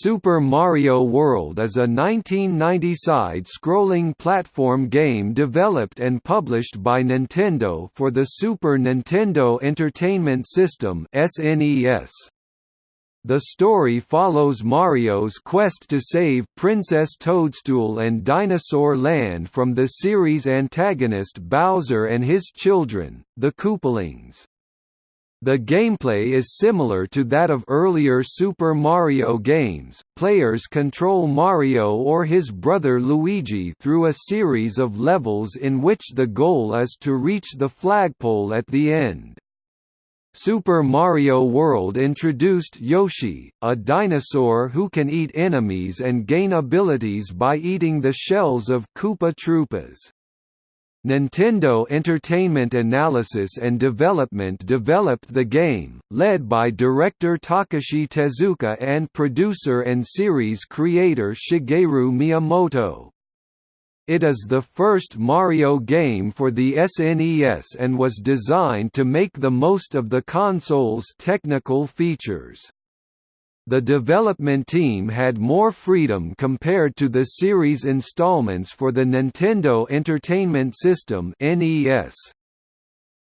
Super Mario World is a 1990 side-scrolling platform game developed and published by Nintendo for the Super Nintendo Entertainment System (SNES). The story follows Mario's quest to save Princess Toadstool and Dinosaur Land from the series' antagonist Bowser and his children, the Koopalings. The gameplay is similar to that of earlier Super Mario games. Players control Mario or his brother Luigi through a series of levels in which the goal is to reach the flagpole at the end. Super Mario World introduced Yoshi, a dinosaur who can eat enemies and gain abilities by eating the shells of Koopa Troopas. Nintendo Entertainment Analysis and Development developed the game, led by director Takashi Tezuka and producer and series creator Shigeru Miyamoto. It is the first Mario game for the SNES and was designed to make the most of the console's technical features. The development team had more freedom compared to the series installments for the Nintendo Entertainment System (NES).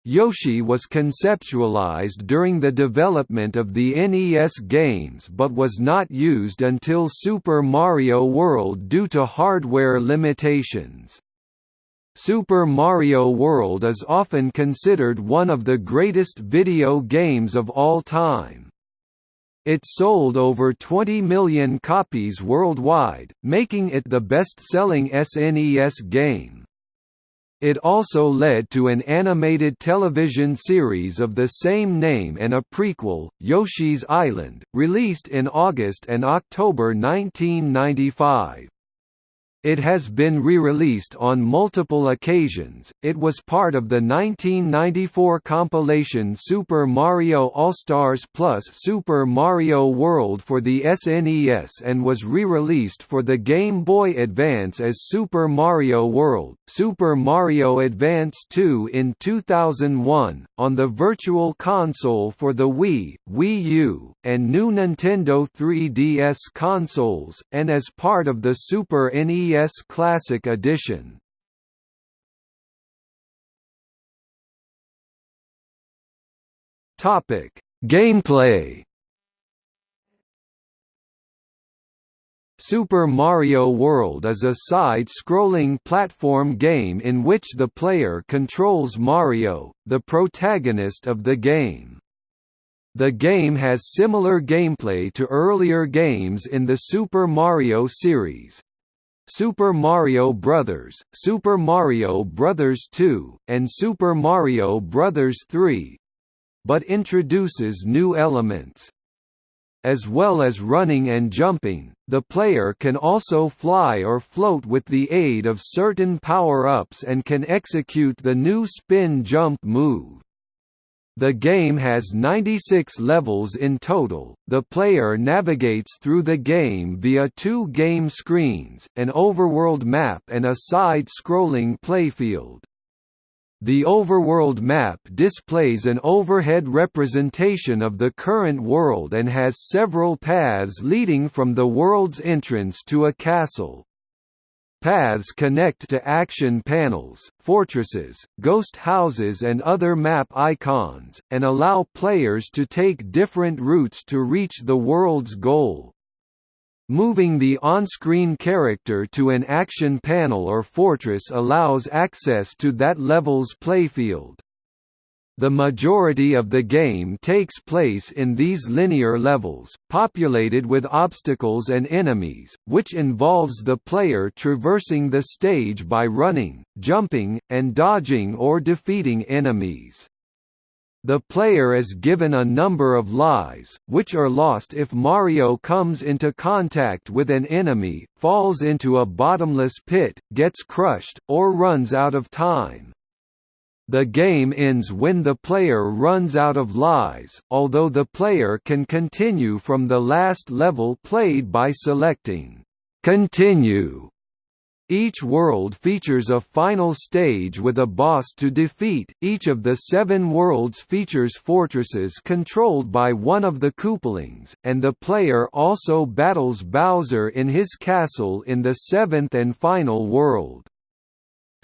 Yoshi was conceptualized during the development of the NES games but was not used until Super Mario World due to hardware limitations. Super Mario World is often considered one of the greatest video games of all time. It sold over 20 million copies worldwide, making it the best-selling SNES game. It also led to an animated television series of the same name and a prequel, Yoshi's Island, released in August and October 1995. It has been re-released on multiple occasions. It was part of the 1994 compilation Super Mario All-Stars Plus Super Mario World for the SNES and was re-released for the Game Boy Advance as Super Mario World, Super Mario Advance 2 in 2001, on the Virtual Console for the Wii, Wii U, and new Nintendo 3DS consoles, and as part of the Super NES NES Classic Edition. Topic: Gameplay. Super Mario World is a side-scrolling platform game in which the player controls Mario, the protagonist of the game. The game has similar gameplay to earlier games in the Super Mario series, Super Mario Bros., Super Mario Bros. 2, and Super Mario Bros. 3 but introduces new elements. As well as running and jumping, the player can also fly or float with the aid of certain power-ups and can execute the new spin jump move. The game has 96 levels in total. The player navigates through the game via two game screens, an overworld map and a side-scrolling playfield. The overworld map displays an overhead representation of the current world and has several paths leading from the world's entrance to a castle. Paths connect to action panels, fortresses, ghost houses and other map icons, and allow players to take different routes to reach the world's goal. Moving the on-screen character to an action panel or fortress allows access to that level's playfield. The majority of the game takes place in these linear levels, populated with obstacles and enemies, which involves the player traversing the stage by running, jumping, and dodging or defeating enemies. The player is given a number of lives, which are lost if Mario comes into contact with an enemy, falls into a bottomless pit, gets crushed, or runs out of time. The game ends when the player runs out of lives, although the player can continue from the last level played by selecting "Continue" Each world features a final stage with a boss to defeat. Each of the seven worlds features fortresses controlled by one of the Koopalings, and the player also battles Bowser in his castle in the seventh and final world.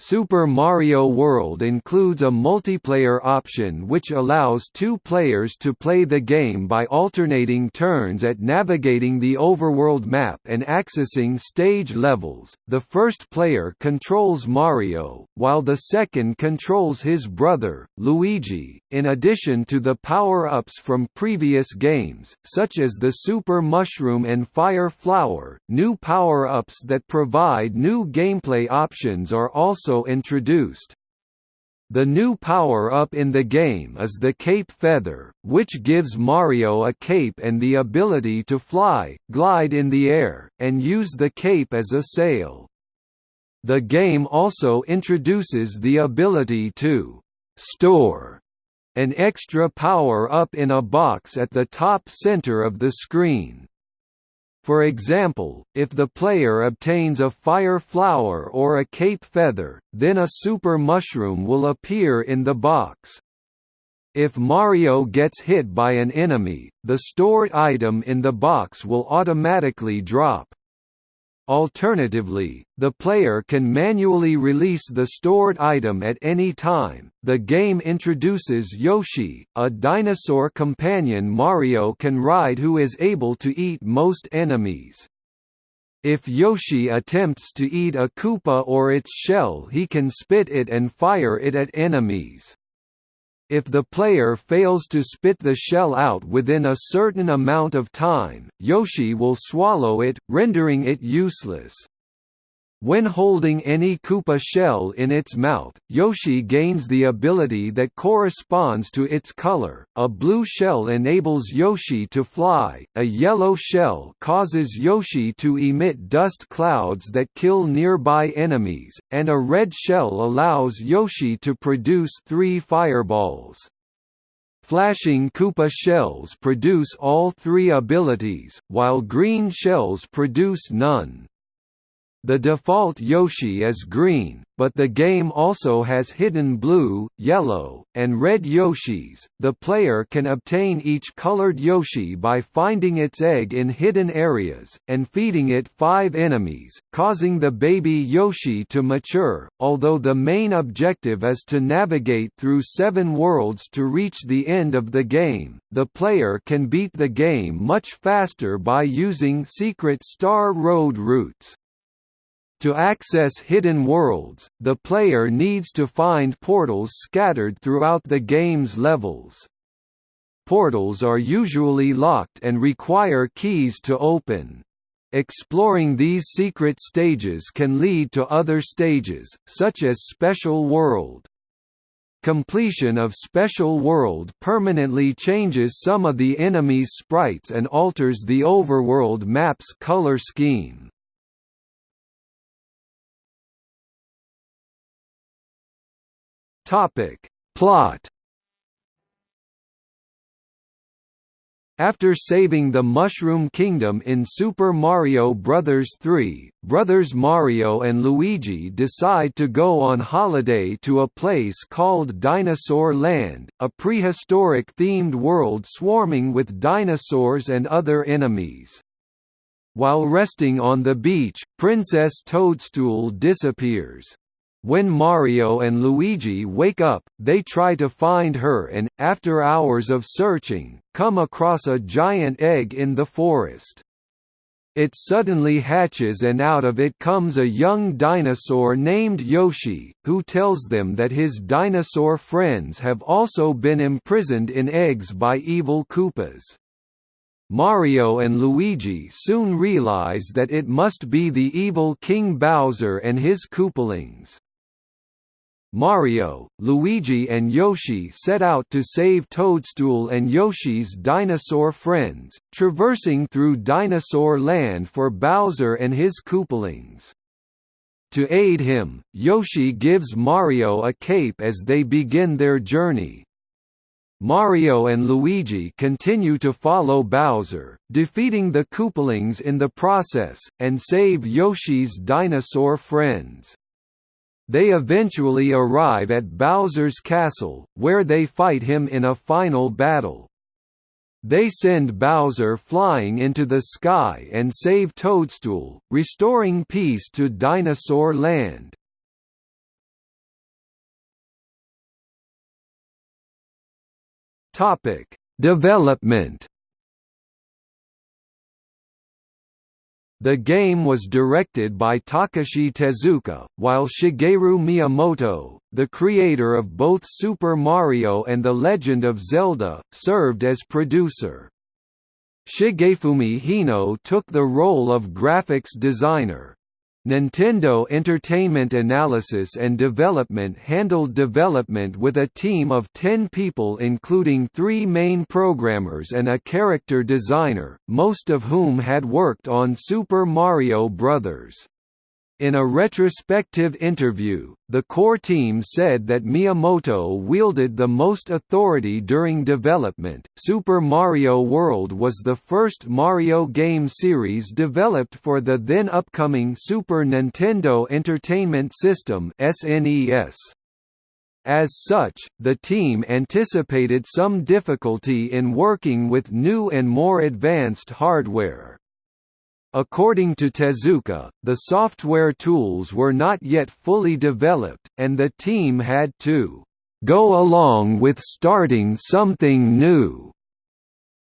Super Mario World includes a multiplayer option which allows two players to play the game by alternating turns at navigating the overworld map and accessing stage levels. The first player controls Mario, while the second controls his brother, Luigi, in addition to the power-ups from previous games, such as the Super Mushroom and Fire Flower. New power-ups that provide new gameplay options are also also introduced. The new power-up in the game is the Cape Feather, which gives Mario a cape and the ability to fly, glide in the air, and use the cape as a sail. The game also introduces the ability to «store» an extra power-up in a box at the top center of the screen. For example, if the player obtains a fire flower or a cape feather, then a super mushroom will appear in the box. If Mario gets hit by an enemy, the stored item in the box will automatically drop. Alternatively, the player can manually release the stored item at any time. The game introduces Yoshi, a dinosaur companion Mario can ride who is able to eat most enemies. If Yoshi attempts to eat a Koopa or its shell he can spit it and fire it at enemies. If the player fails to spit the shell out within a certain amount of time, Yoshi will swallow it, rendering it useless. When holding any Koopa shell in its mouth, Yoshi gains the ability that corresponds to its color. A blue shell enables Yoshi to fly, a yellow shell causes Yoshi to emit dust clouds that kill nearby enemies, and a red shell allows Yoshi to produce three fireballs. Flashing Koopa shells produce all three abilities, while green shells produce none. The default Yoshi is green, but the game also has hidden blue, yellow, and red Yoshis. The player can obtain each colored Yoshi by finding its egg in hidden areas, and feeding it five enemies, causing the baby Yoshi to mature. Although the main objective is to navigate through seven worlds to reach the end of the game, the player can beat the game much faster by using secret Star Road routes. To access hidden worlds, the player needs to find portals scattered throughout the game's levels. Portals are usually locked and require keys to open. Exploring these secret stages can lead to other stages, such as Special World. Completion of Special World permanently changes some of the enemy's sprites and alters the overworld map's color scheme. Topic. Plot After saving the Mushroom Kingdom in Super Mario Bros. 3, brothers Mario and Luigi decide to go on holiday to a place called Dinosaur Land, a prehistoric-themed world swarming with dinosaurs and other enemies. While resting on the beach, Princess Toadstool disappears. When Mario and Luigi wake up, they try to find her and, after hours of searching, come across a giant egg in the forest. It suddenly hatches and out of it comes a young dinosaur named Yoshi, who tells them that his dinosaur friends have also been imprisoned in eggs by evil Koopas. Mario and Luigi soon realize that it must be the evil King Bowser and his Koopalings. Mario, Luigi and Yoshi set out to save Toadstool and Yoshi's dinosaur friends, traversing through Dinosaur Land for Bowser and his Koopalings. To aid him, Yoshi gives Mario a cape as they begin their journey. Mario and Luigi continue to follow Bowser, defeating the Koopalings in the process, and save Yoshi's dinosaur friends. They eventually arrive at Bowser's castle, where they fight him in a final battle. They send Bowser flying into the sky and save Toadstool, restoring peace to Dinosaur Land. Topic: Development The game was directed by Takashi Tezuka, while Shigeru Miyamoto, the creator of both Super Mario and The Legend of Zelda, served as producer. Shigefumi Hino took the role of graphics designer. Nintendo Entertainment Analysis and Development handled development with a team of 10 people including three main programmers and a character designer, most of whom had worked on Super Mario Bros. In a retrospective interview, the core team said that Miyamoto wielded the most authority during development. Super Mario World was the first Mario game series developed for the then upcoming Super Nintendo Entertainment System (SNES). As such, the team anticipated some difficulty in working with new and more advanced hardware. According to Tezuka, the software tools were not yet fully developed, and the team had to go along with starting something new.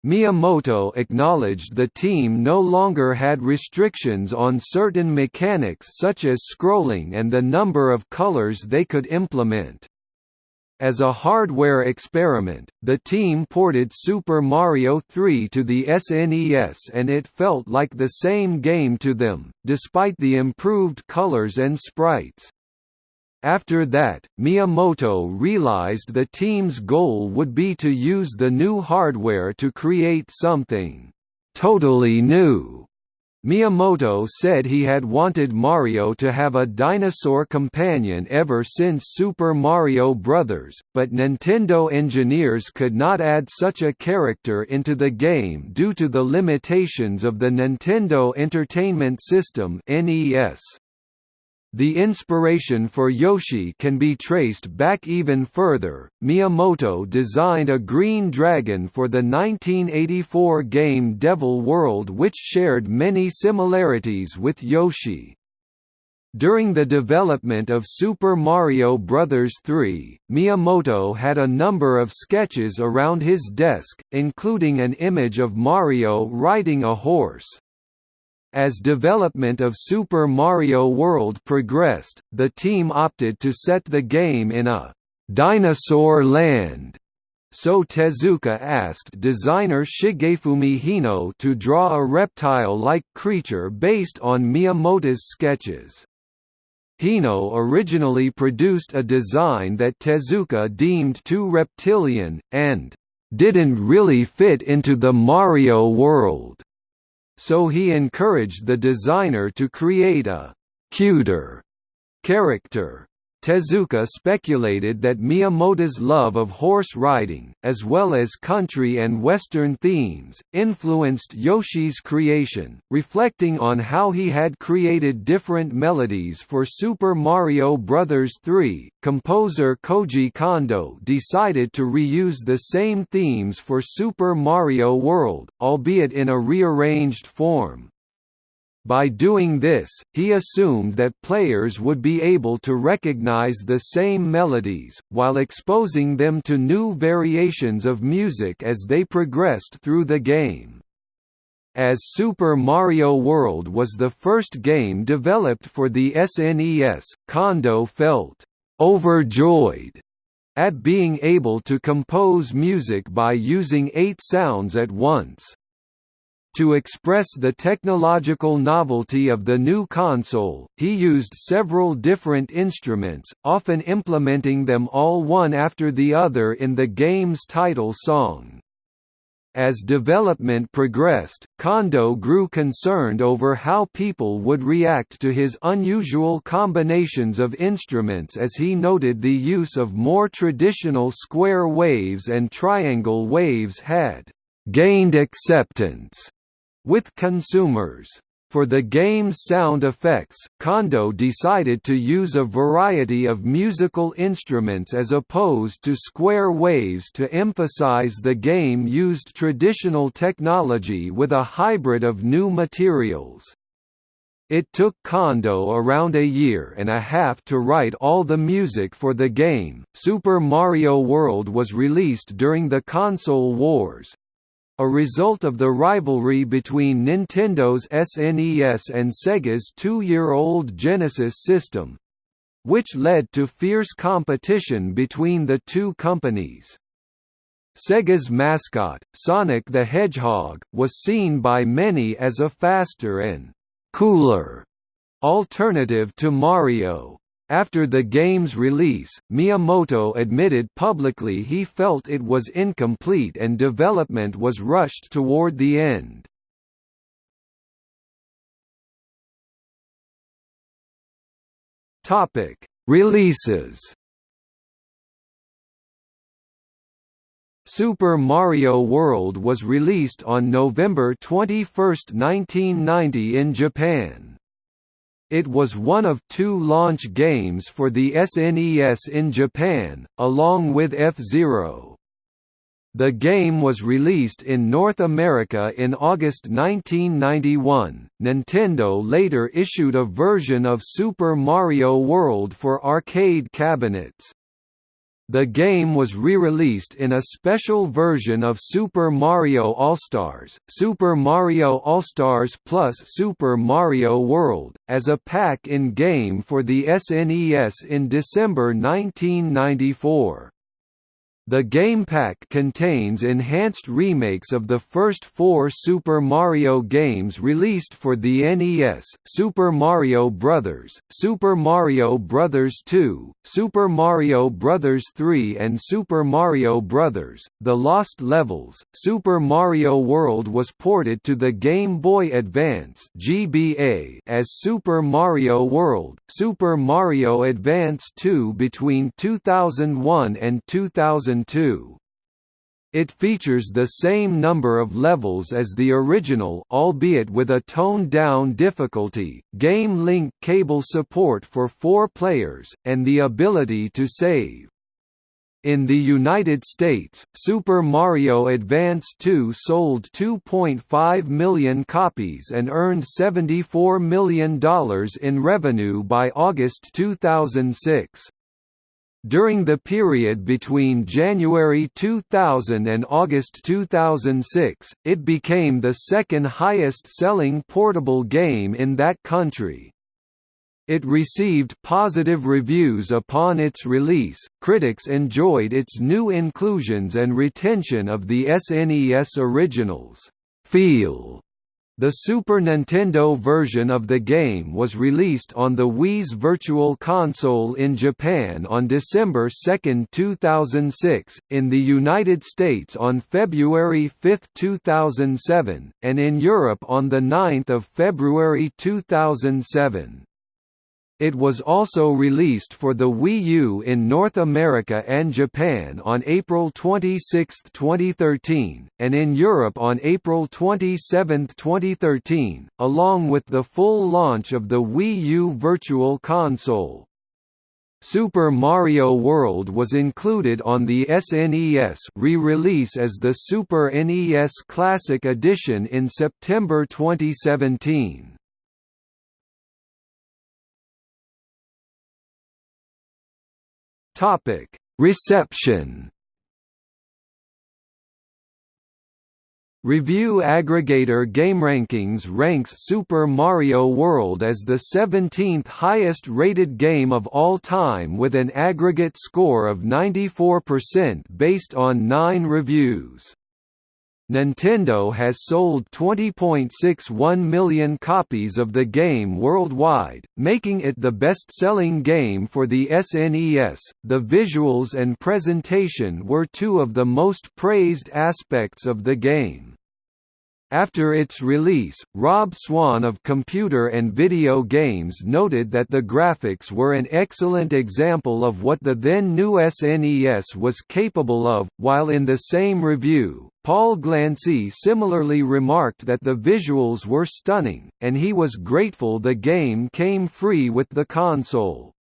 Miyamoto acknowledged the team no longer had restrictions on certain mechanics such as scrolling and the number of colors they could implement. As a hardware experiment, the team ported Super Mario 3 to the SNES and it felt like the same game to them, despite the improved colors and sprites. After that, Miyamoto realized the team's goal would be to use the new hardware to create something totally new Miyamoto said he had wanted Mario to have a dinosaur companion ever since Super Mario Bros., but Nintendo engineers could not add such a character into the game due to the limitations of the Nintendo Entertainment System (NES). The inspiration for Yoshi can be traced back even further. Miyamoto designed a green dragon for the 1984 game Devil World which shared many similarities with Yoshi. During the development of Super Mario Bros. 3, Miyamoto had a number of sketches around his desk, including an image of Mario riding a horse. As development of Super Mario World progressed, the team opted to set the game in a «dinosaur land» so Tezuka asked designer Shigefumi Hino to draw a reptile-like creature based on Miyamoto's sketches. Hino originally produced a design that Tezuka deemed too reptilian, and «didn't really fit into the Mario world» so he encouraged the designer to create a «cuter» character. Tezuka speculated that Miyamoto's love of horse riding, as well as country and western themes, influenced Yoshi's creation, reflecting on how he had created different melodies for Super Mario Bros. 3. Composer Koji Kondo decided to reuse the same themes for Super Mario World, albeit in a rearranged form. By doing this, he assumed that players would be able to recognize the same melodies, while exposing them to new variations of music as they progressed through the game. As Super Mario World was the first game developed for the SNES, Kondo felt overjoyed at being able to compose music by using eight sounds at once. To express the technological novelty of the new console, he used several different instruments, often implementing them all one after the other in the game's title song. As development progressed, Kondo grew concerned over how people would react to his unusual combinations of instruments as he noted the use of more traditional square waves and triangle waves had gained acceptance with consumers. For the game's sound effects, Kondo decided to use a variety of musical instruments as opposed to square waves to emphasize the game used traditional technology with a hybrid of new materials. It took Kondo around a year and a half to write all the music for the game. Super Mario World was released during the console wars, a result of the rivalry between Nintendo's SNES and Sega's two-year-old Genesis system, which led to fierce competition between the two companies. Sega's mascot, Sonic the Hedgehog, was seen by many as a faster and «cooler» alternative to Mario. After the game's release, Miyamoto admitted publicly he felt it was incomplete and development was rushed toward the end. Topic: Releases. Super Mario World was released on November 21, 1990 in Japan. It was one of two launch games for the SNES in Japan, along with F-Zero. The game was released in North America in August 1991. Nintendo later issued a version of Super Mario World for arcade cabinets. The game was re-released in a special version of Super Mario All-Stars, Super Mario All-Stars plus Super Mario World, as a pack-in-game for the SNES in December 1994. The game pack contains enhanced remakes of the first four Super Mario games released for the NES, Super Mario Bros., Super Mario Bros. 2, Super Mario Bros. 3 and Super Mario Bros. The Lost Levels. Super Mario World was ported to the Game Boy Advance (GBA) as Super Mario World, Super Mario Advance 2 between 2001 and 2000 2002. It features the same number of levels as the original albeit with a toned-down difficulty, game link cable support for four players, and the ability to save. In the United States, Super Mario Advance 2 sold 2.5 million copies and earned $74 million in revenue by August 2006. During the period between January 2000 and August 2006, it became the second highest-selling portable game in that country. It received positive reviews upon its release. Critics enjoyed its new inclusions and retention of the SNES originals. Feel the Super Nintendo version of the game was released on the Wii's Virtual Console in Japan on December 2, 2006, in the United States on February 5, 2007, and in Europe on 9 February 2007. It was also released for the Wii U in North America and Japan on April 26, 2013, and in Europe on April 27, 2013, along with the full launch of the Wii U Virtual Console. Super Mario World was included on the SNES re-release as the Super NES Classic Edition in September 2017. Topic: Reception. Review aggregator GameRankings ranks Super Mario World as the 17th highest-rated game of all time with an aggregate score of 94% based on 9 reviews. Nintendo has sold 20.61 million copies of the game worldwide, making it the best-selling game for the SNES. The visuals and presentation were two of the most praised aspects of the game. After its release, Rob Swan of Computer and Video Games noted that the graphics were an excellent example of what the then new SNES was capable of, while in the same review, Paul Glancey similarly remarked that the visuals were stunning, and he was grateful the game came free with the console.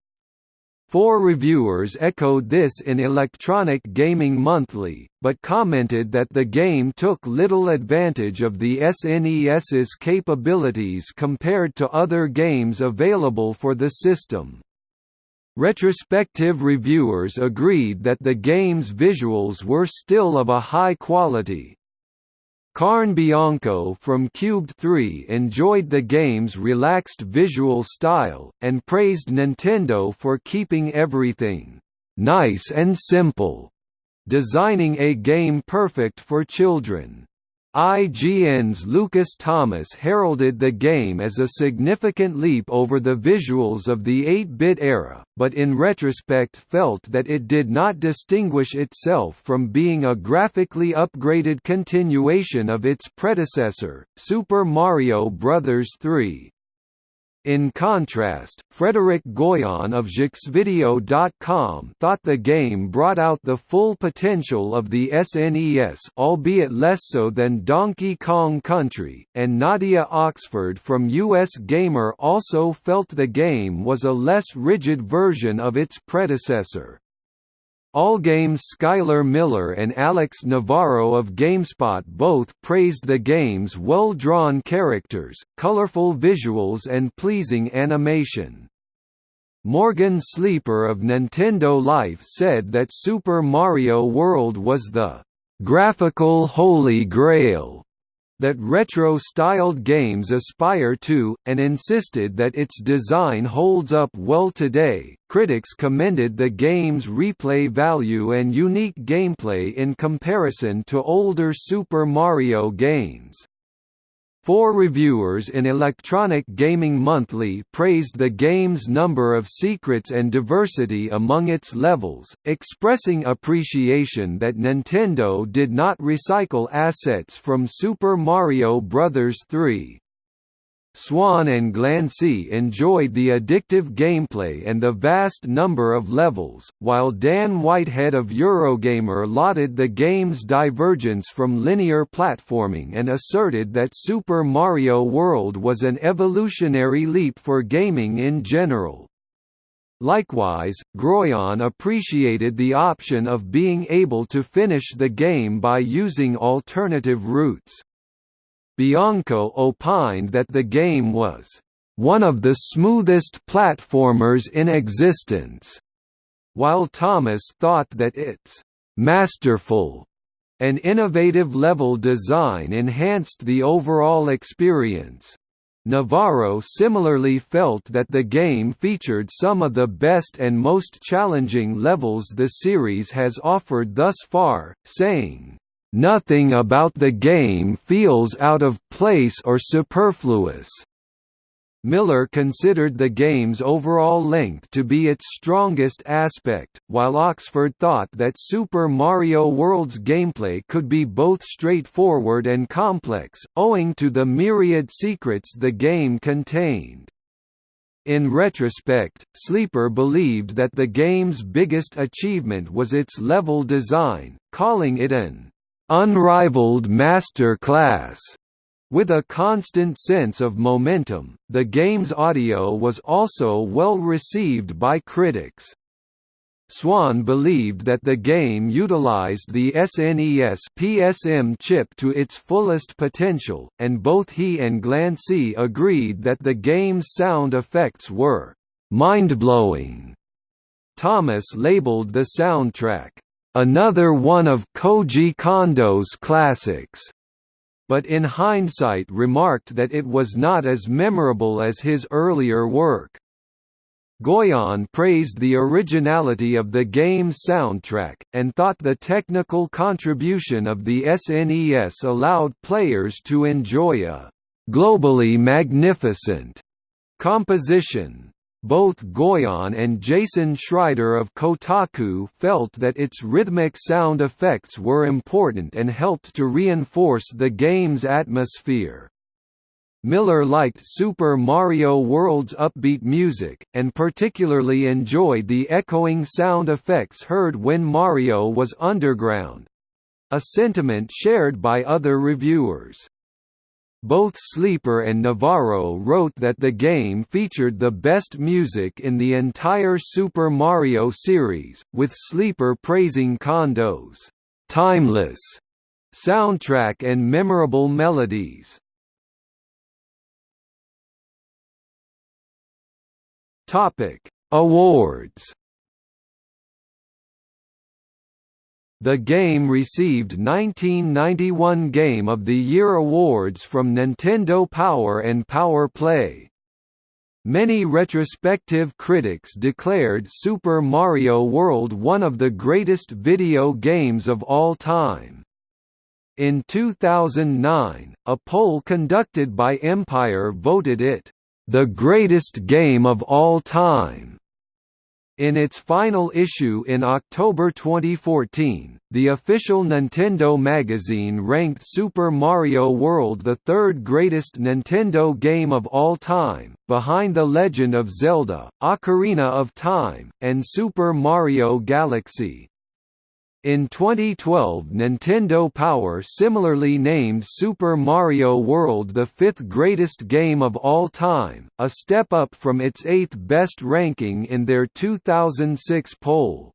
Four reviewers echoed this in Electronic Gaming Monthly, but commented that the game took little advantage of the SNES's capabilities compared to other games available for the system. Retrospective reviewers agreed that the game's visuals were still of a high quality, Karn Bianco from Cubed 3 enjoyed the game's relaxed visual style, and praised Nintendo for keeping everything nice and simple, designing a game perfect for children. IGN's Lucas Thomas heralded the game as a significant leap over the visuals of the 8-bit era, but in retrospect felt that it did not distinguish itself from being a graphically upgraded continuation of its predecessor, Super Mario Bros. 3. In contrast, Frederick Goyon of JeuxVideo.com thought the game brought out the full potential of the SNES albeit less so than Donkey Kong Country, and Nadia Oxford from US Gamer also felt the game was a less rigid version of its predecessor. Allgame's Skyler Miller and Alex Navarro of GameSpot both praised the game's well-drawn characters, colorful visuals and pleasing animation. Morgan Sleeper of Nintendo Life said that Super Mario World was the graphical holy grail that retro-styled games aspire to, and insisted that its design holds up well today. Critics commended the game's replay value and unique gameplay in comparison to older Super Mario games. Four reviewers in Electronic Gaming Monthly praised the game's number of secrets and diversity among its levels, expressing appreciation that Nintendo did not recycle assets from Super Mario Bros. 3. Swan and Glancey enjoyed the addictive gameplay and the vast number of levels, while Dan Whitehead of Eurogamer lauded the game's divergence from linear platforming and asserted that Super Mario World was an evolutionary leap for gaming in general. Likewise, Goyon appreciated the option of being able to finish the game by using alternative routes. Bianco opined that the game was one of the smoothest platformers in existence, while Thomas thought that its masterful and innovative level design enhanced the overall experience. Navarro similarly felt that the game featured some of the best and most challenging levels the series has offered thus far, saying, Nothing about the game feels out of place or superfluous. Miller considered the game's overall length to be its strongest aspect, while Oxford thought that Super Mario World's gameplay could be both straightforward and complex, owing to the myriad secrets the game contained. In retrospect, Sleeper believed that the game's biggest achievement was its level design, calling it an unrivaled master class. With a constant sense of momentum, the game's audio was also well received by critics. Swan believed that the game utilized the SNES PCM chip to its fullest potential, and both he and Glancey agreed that the game's sound effects were mind-blowing. Thomas labeled the soundtrack another one of Koji Kondo's classics, but in hindsight remarked that it was not as memorable as his earlier work. Goyon praised the originality of the game's soundtrack, and thought the technical contribution of the SNES allowed players to enjoy a «globally magnificent» composition. Both Goyon and Jason Schreier of Kotaku felt that its rhythmic sound effects were important and helped to reinforce the game's atmosphere. Miller liked Super Mario World's upbeat music, and particularly enjoyed the echoing sound effects heard when Mario was underground—a sentiment shared by other reviewers. Both Sleeper and Navarro wrote that the game featured the best music in the entire Super Mario series, with Sleeper praising Kondo's «timeless» soundtrack and memorable melodies. Topic: Awards. The game received 1991 Game of the Year awards from Nintendo Power and Power Play. Many retrospective critics declared Super Mario World one of the greatest video games of all time. In 2009, a poll conducted by Empire voted it the greatest game of all time. In its final issue in October 2014, the official Nintendo magazine ranked Super Mario World the third greatest Nintendo game of all time, behind The Legend of Zelda, Ocarina of Time, and Super Mario Galaxy. In 2012 Nintendo Power similarly named Super Mario World the fifth greatest game of all time, a step up from its eighth best ranking in their 2006 poll.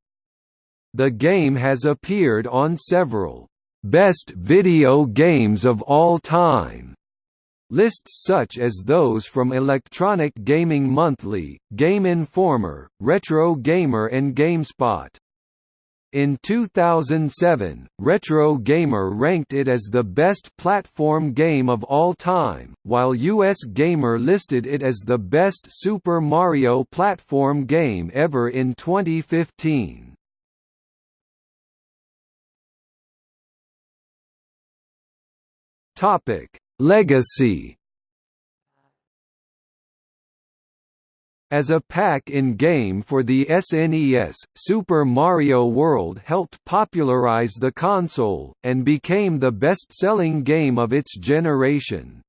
The game has appeared on several «best video games of all time» lists such as those from Electronic Gaming Monthly, Game Informer, Retro Gamer and GameSpot. In 2007, Retro Gamer ranked it as the best platform game of all time, while US Gamer listed it as the best Super Mario platform game ever in 2015. Legacy As a pack-in-game for the SNES, Super Mario World helped popularize the console, and became the best-selling game of its generation.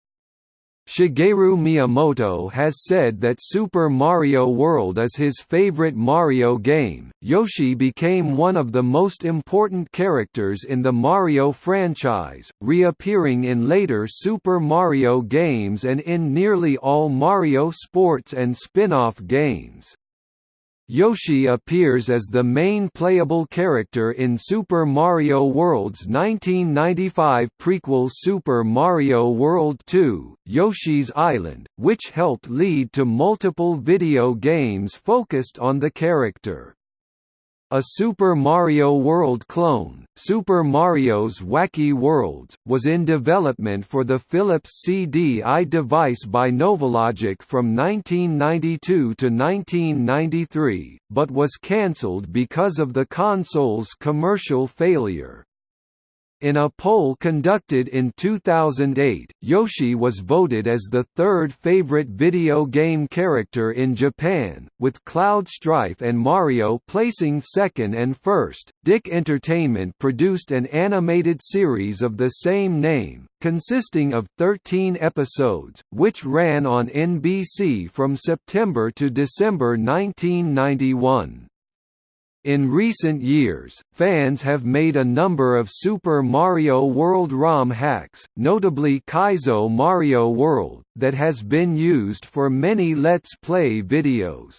Shigeru Miyamoto has said that Super Mario World is his favorite Mario game. Yoshi became one of the most important characters in the Mario franchise, reappearing in later Super Mario games and in nearly all Mario sports and spin-off games. Yoshi appears as the main playable character in Super Mario World's 1995 prequel Super Mario World 2, Yoshi's Island, which helped lead to multiple video games focused on the character. A Super Mario World clone, Super Mario's Wacky Worlds, was in development for the Philips CDI device by Novalogic from 1992 to 1993, but was cancelled because of the console's commercial failure. In a poll conducted in 2008, Yoshi was voted as the third favorite video game character in Japan, with Cloud Strife and Mario placing second and first. DiC Entertainment produced an animated series of the same name, consisting of 13 episodes, which ran on NBC from September to December 1991. In recent years, fans have made a number of Super Mario World ROM hacks, notably Kaizo Mario World, that has been used for many Let's Play videos.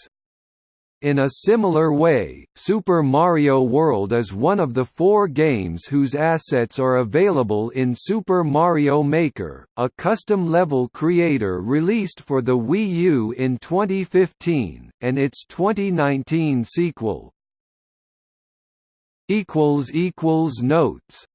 In a similar way, Super Mario World is one of the four games whose assets are available in Super Mario Maker, a custom-level creator released for the Wii U in 2015, and its 2019 sequel, equals equals notes